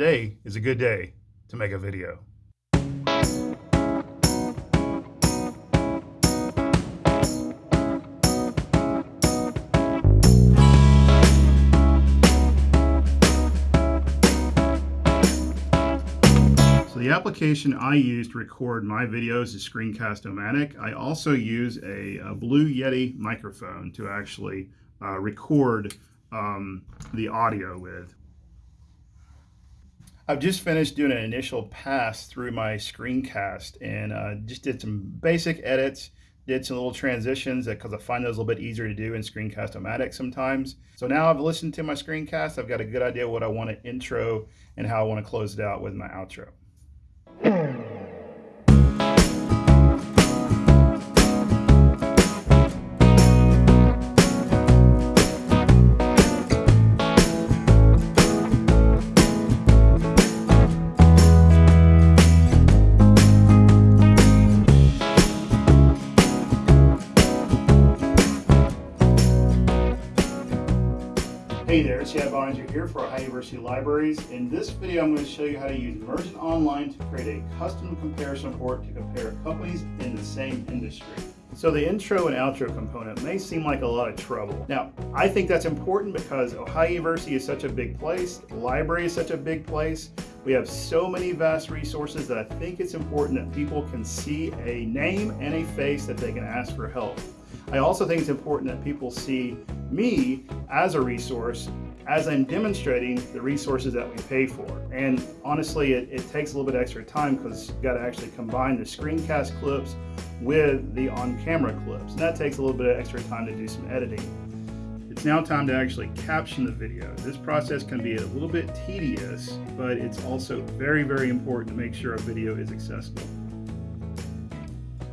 Today is a good day to make a video. So the application I use to record my videos is Screencast-O-Matic. I also use a, a Blue Yeti microphone to actually uh, record um, the audio with. I've just finished doing an initial pass through my screencast and uh, just did some basic edits, did some little transitions because I find those a little bit easier to do in Screencast-O-Matic sometimes. So now I've listened to my screencast, I've got a good idea what I want to intro and how I want to close it out with my outro. Hey there, it's Chad Boeninger here for Ohio University Libraries. In this video, I'm going to show you how to use Mergent Online to create a custom comparison report to compare companies in the same industry. So the intro and outro component may seem like a lot of trouble. Now, I think that's important because Ohio University is such a big place, library is such a big place. We have so many vast resources that I think it's important that people can see a name and a face that they can ask for help. I also think it's important that people see me as a resource as I'm demonstrating the resources that we pay for. And honestly, it, it takes a little bit extra time because you've got to actually combine the screencast clips with the on-camera clips. And that takes a little bit of extra time to do some editing. It's now time to actually caption the video. This process can be a little bit tedious, but it's also very, very important to make sure a video is accessible.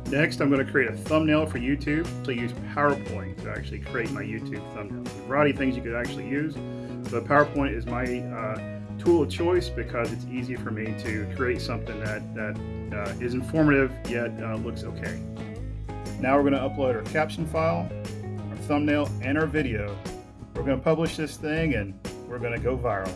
Next, I'm going to create a thumbnail for YouTube. So use PowerPoint to actually create my YouTube thumbnail. There's a variety of things you could actually use, but PowerPoint is my uh, tool of choice because it's easy for me to create something that, that uh, is informative yet uh, looks okay. Now we're going to upload our caption file, our thumbnail, and our video. We're going to publish this thing and we're going to go viral.